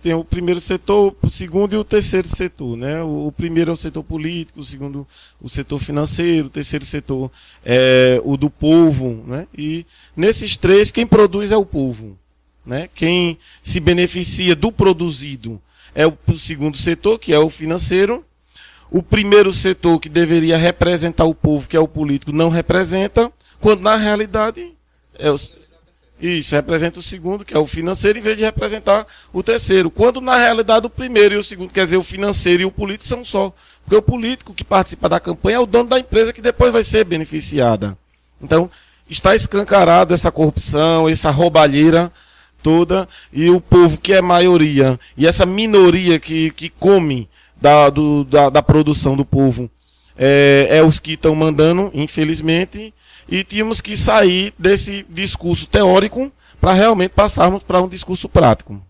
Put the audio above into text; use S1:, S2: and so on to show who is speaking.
S1: tem o primeiro setor, o segundo e o terceiro setor. Né? O, primeiro é o setor político, o segundo o setor financeiro, o terceiro setor é o do povo. Né? E nesses três, quem produz é o povo. Né? Quem se beneficia do produzido é o segundo setor, que é o financeiro. O primeiro setor, que deveria representar o povo, que é o político, não representa, quando na realidade é o, isso, representa o segundo, que é o financeiro, em vez de representar o terceiro. Quando, na realidade, o primeiro e o segundo, quer dizer, o financeiro e o político são só. Porque o político que participa da campanha é o dono da empresa que depois vai ser beneficiada. Então, está escancarado essa corrupção, essa roubalheira toda, e o povo que é maioria, e essa minoria que, que come da, do, da, da produção do povo, é, é os que estão mandando, infelizmente, e tínhamos que sair desse discurso teórico para realmente passarmos para um discurso prático.